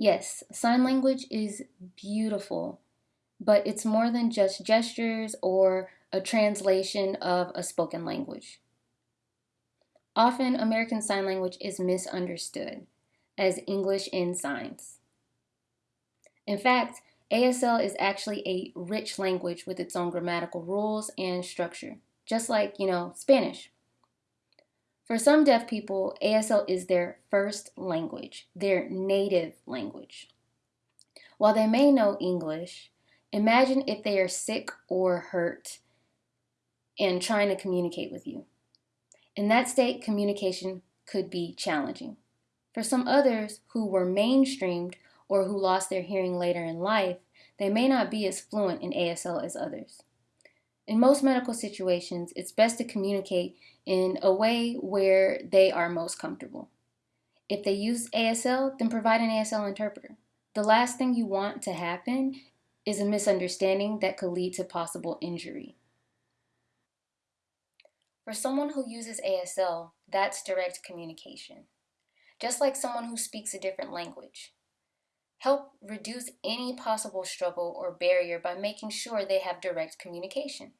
Yes, sign language is beautiful, but it's more than just gestures or a translation of a spoken language. Often, American Sign Language is misunderstood as English in signs. In fact, ASL is actually a rich language with its own grammatical rules and structure, just like, you know, Spanish. For some deaf people, ASL is their first language, their native language. While they may know English, imagine if they are sick or hurt and trying to communicate with you. In that state, communication could be challenging. For some others who were mainstreamed or who lost their hearing later in life, they may not be as fluent in ASL as others. In most medical situations, it's best to communicate in a way where they are most comfortable. If they use ASL, then provide an ASL interpreter. The last thing you want to happen is a misunderstanding that could lead to possible injury. For someone who uses ASL, that's direct communication. Just like someone who speaks a different language. Help reduce any possible struggle or barrier by making sure they have direct communication.